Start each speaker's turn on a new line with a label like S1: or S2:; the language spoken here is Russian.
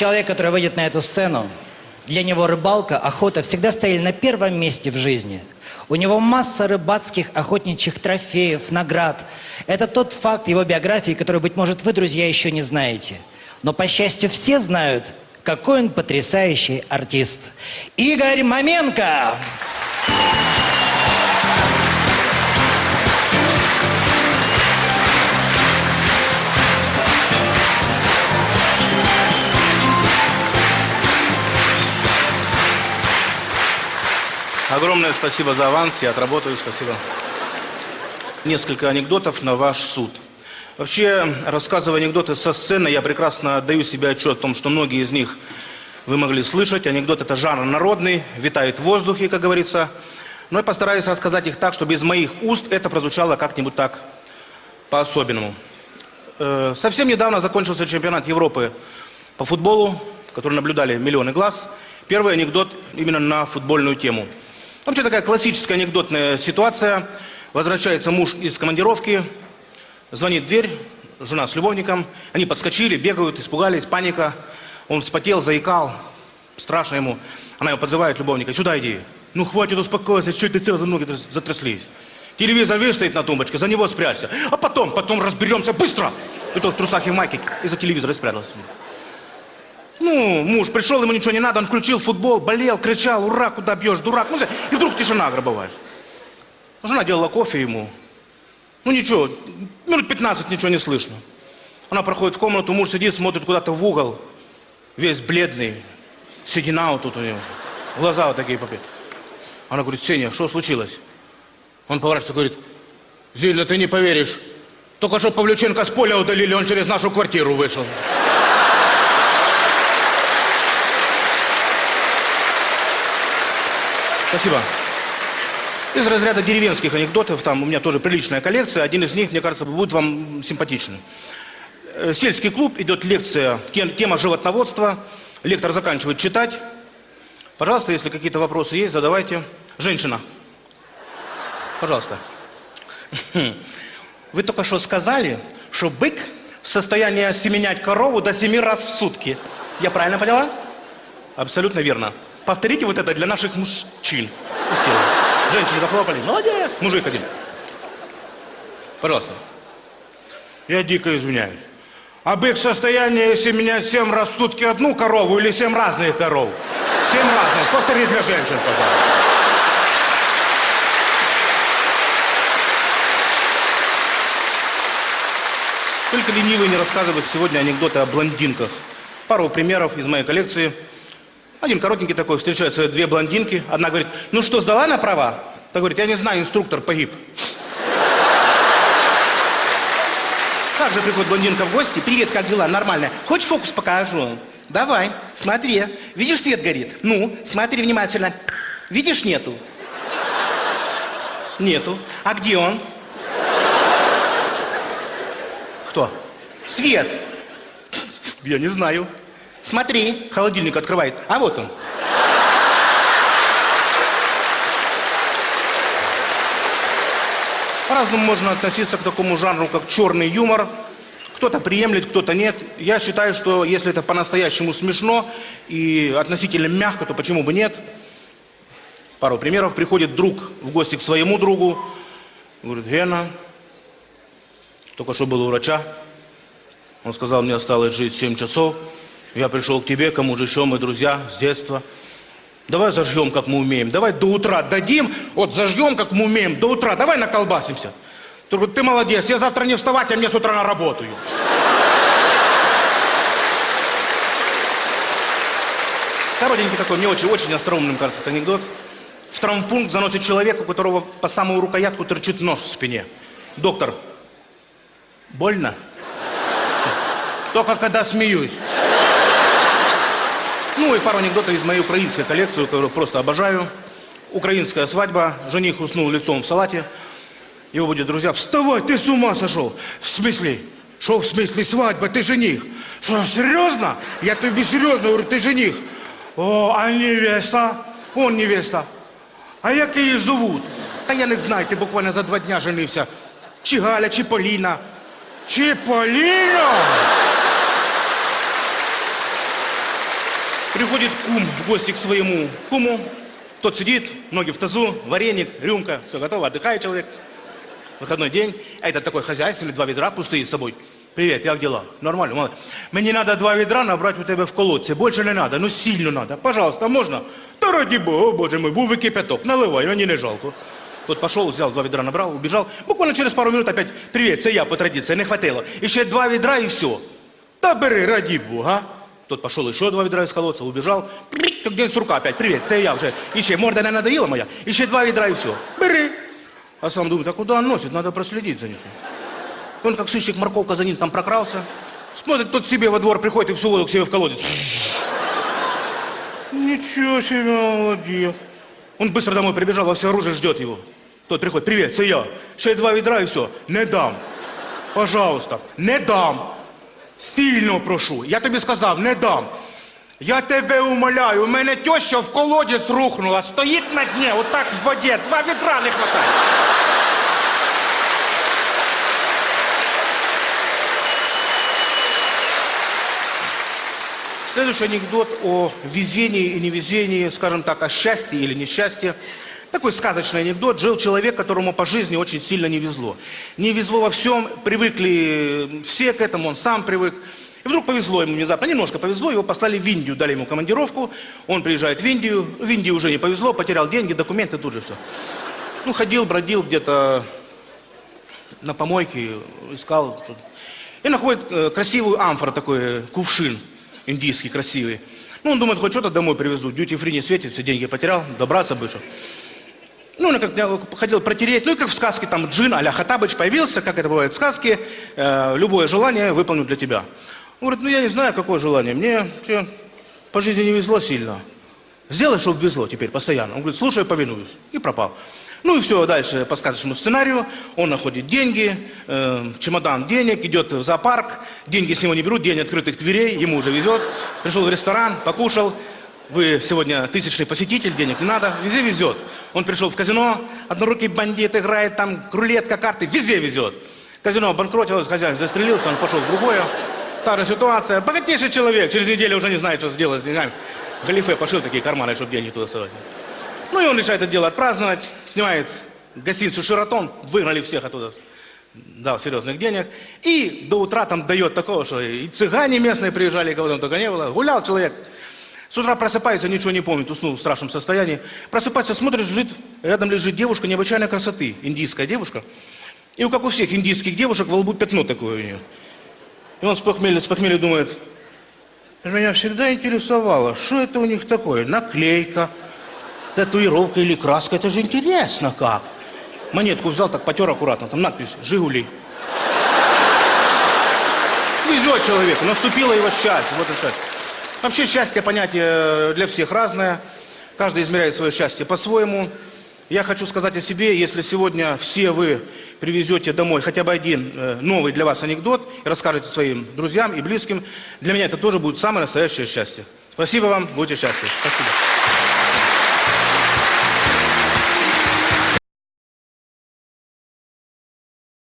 S1: Человек, который выйдет на эту сцену, для него рыбалка, охота всегда стояли на первом месте в жизни. У него масса рыбацких, охотничьих трофеев, наград. Это тот факт его биографии, который, быть может, вы, друзья, еще не знаете. Но, по счастью, все знают, какой он потрясающий артист. Игорь Маменко!
S2: Огромное спасибо за аванс, я отработаю, спасибо. Несколько анекдотов на ваш суд. Вообще, рассказывая анекдоты со сцены, я прекрасно отдаю себе отчет о том, что многие из них вы могли слышать. Анекдот – это жанр народный, витает в воздухе, как говорится. Но я постараюсь рассказать их так, чтобы из моих уст это прозвучало как-нибудь так по-особенному. Э, совсем недавно закончился чемпионат Европы по футболу, который наблюдали миллионы глаз. Первый анекдот именно на футбольную тему – Вообще такая классическая анекдотная ситуация. Возвращается муж из командировки, звонит дверь, жена с любовником. Они подскочили, бегают, испугались, паника. Он вспотел, заикал, страшно ему. Она его подзывает, любовника, сюда иди. Ну хватит успокоиться, что ты целые ноги затряслись. Телевизор весь стоит на тумбочке, за него спрячься. А потом, потом разберемся быстро. И то в трусах и майке из-за телевизора спрятался. Ну, муж пришел, ему ничего не надо, он включил футбол, болел, кричал, ура, куда бьешь, дурак. Ну, и вдруг тишина гробовая. Жена делала кофе ему. Ну ничего, минут 15 ничего не слышно. Она проходит в комнату, муж сидит, смотрит куда-то в угол, весь бледный, седина вот тут у него, глаза вот такие попи. Она говорит, Сеня, что случилось? Он поворачивается говорит, Зильна, ты не поверишь, только что Павлюченко с поля удалили, он через нашу квартиру вышел. Спасибо. Из разряда деревенских анекдотов, там у меня тоже приличная коллекция, один из них, мне кажется, будет вам симпатичным. Э, сельский клуб, идет лекция, тема животноводства, лектор заканчивает читать. Пожалуйста, если какие-то вопросы есть, задавайте. Женщина. Пожалуйста. Вы только что сказали, что бык в состоянии осеменять корову до семи раз в сутки. Я правильно поняла? Абсолютно верно. Повторите вот это для наших мужчин. Женщины захлопали. Молодец. Мужик один. Пожалуйста. Я дико извиняюсь. А бык в состоянии, если менять семь раз в сутки одну корову или семь разных коров? Семь разных. Повтори для женщин, пожалуйста. Только ленивый не рассказывает сегодня анекдоты о блондинках. Пару примеров из моей коллекции – один коротенький такой, встречаются две блондинки. Одна говорит, ну что, сдала на права? Та говорит, я не знаю, инструктор погиб. Также приходит блондинка в гости. Привет, как дела? Нормально. Хочешь фокус покажу? Давай, смотри. Видишь, свет горит? Ну, смотри внимательно. Видишь, нету? Нету. А где он? Кто? Свет. Я не знаю. Смотри, холодильник открывает. А вот он. По-разному можно относиться к такому жанру, как черный юмор. Кто-то приемлет, кто-то нет. Я считаю, что если это по-настоящему смешно и относительно мягко, то почему бы нет? Пару примеров. Приходит друг в гости к своему другу. Говорит, Гена, только что был у врача. Он сказал, мне осталось жить 7 часов. Я пришел к тебе, кому же еще мы друзья с детства. Давай зажгем, как мы умеем. Давай до утра дадим, вот зажгем, как мы умеем, до утра. Давай наколбасимся. Ты ты молодец, я завтра не вставать, а мне с утра на работу. Коротенький такой, мне очень, очень остроумным кажется этот анекдот. В травмпункт заносит человека, у которого по самую рукоятку торчит нож в спине. Доктор, больно? Только когда смеюсь. Ну и пару анекдотов из моей украинской коллекции, которую просто обожаю. Украинская свадьба, жених уснул лицом в салате. Его будет друзья, вставай, ты с ума сошел. В смысле? Что в смысле свадьба, ты жених? Что, серьезно? Я тебе серьезно говорю, ты жених. О, а невеста? Он невеста. А як її зовут? Та я не знаю, ти буквально за два дня женився. Чи Галя, чи Поліна. Чи Поліна? Приходит кум в гости к своему куму. Тот сидит, ноги в тазу, вареник, рюмка, все готово, отдыхает человек. Выходной день, а этот такой хозяйственный, два ведра пустые с собой. Привет, як дела? Нормально, молодец. Мне надо два ведра набрать у тебя в колодце. Больше не надо, ну сильно надо. Пожалуйста, можно? Да ради бога, боже мой, був и кипяток. Наливай, мені не жалко. Тот пошел, взял два ведра, набрал, убежал. Буквально через пару минут опять, привет, це я по традиции, не хватило. Еще два ведра и все. Да бери, ради бога. Тот пошел еще два ведра из колодца, убежал. Как день сурка опять, привет, це я уже. Еще морда не надоела моя. Еще два ведра и все. Бери. А сам думает, а куда он носит? Надо проследить за ним. Он как сыщик морковка за ним там прокрался. Смотрит, тот себе во двор приходит и всю воду к себе в колодец. Ничего себе, молодец. Он быстро домой прибежал, во все оружие ждет его. Тот приходит, привет, це я. Ще два ведра и все. Не дам. Пожалуйста, не дам. Сильно прошу. Я тобі сказав, не дам. Я тебе умоляю, у мене теща в колодязь рухнула, стоїть на дні, отак в воді, два відра не хватає. Следующий анекдот о везении и невезении, скажем так, о счастье или несчастье. Такой сказочный анекдот. Жил человек, которому по жизни очень сильно не везло. Не везло во всем, привыкли все к этому, он сам привык. И вдруг повезло ему внезапно, немножко повезло, его послали в Индию, дали ему командировку, он приезжает в Индию, в Индии уже не повезло, потерял деньги, документы, тут же все. Ну, ходил, бродил где-то на помойке, искал что-то. И находит э, красивую амфору, такой э, кувшин индийский, красивый. Ну, он думает, хоть что-то домой привезу, дьюти фри не светит, все деньги потерял, добраться бы что. Ну, он как хотел протереть, ну и как в сказке, там джин а-ля Хатабыч появился, как это бывает в сказке, э, любое желание выполню для тебя. Он говорит, ну я не знаю, какое желание, мне че, по жизни не везло сильно. Сделай, чтобы везло теперь постоянно. Он говорит, слушай, повинуюсь. И пропал. Ну и все, дальше по сказочному сценарию. Он находит деньги, э, чемодан денег, идет в зоопарк. Деньги с него не берут, день открытых дверей, ему уже везет. Пришел в ресторан, покушал. Вы сегодня тысячный посетитель, денег не надо, везде везет. Он пришел в казино, однорукий бандит играет, там рулетка, карты, везде везет. Казино обанкротилось, хозяин застрелился, он пошел в другое. Та же ситуация. Богатейший человек, через неделю уже не знает, что сделать с деньгами. Галифе пошил такие карманы, чтобы деньги туда совать. Ну и он решает это дело отпраздновать, снимает гостиницу «Шератон», выгнали всех оттуда, дал серьезных денег, и до утра там дает такого, что и цыгане местные приезжали, кого там только не было. Гулял человек, с утра просыпается, ничего не помнит, уснул в страшном состоянии. Просыпается, смотрит, лежит, рядом лежит девушка необычайной красоты, индийская девушка. И как у всех индийских девушек, во лбу пятно такое у нее. И он с похмелья, с похмелья думает, меня всегда интересовало, что это у них такое, наклейка, татуировка или краска, это же интересно как. Монетку взял, так потер аккуратно, там надпись «Жигули». Везет человеку, наступило его счастье, вот и счастье. Вообще счастье понятие для всех разное, каждый измеряет свое счастье по-своему. Я хочу сказать о себе, если сегодня все вы привезете домой хотя бы один э, новый для вас анекдот и расскажете своим друзьям и близким, для меня это тоже будет самое настоящее счастье. Спасибо вам, будьте счастливы. Спасибо.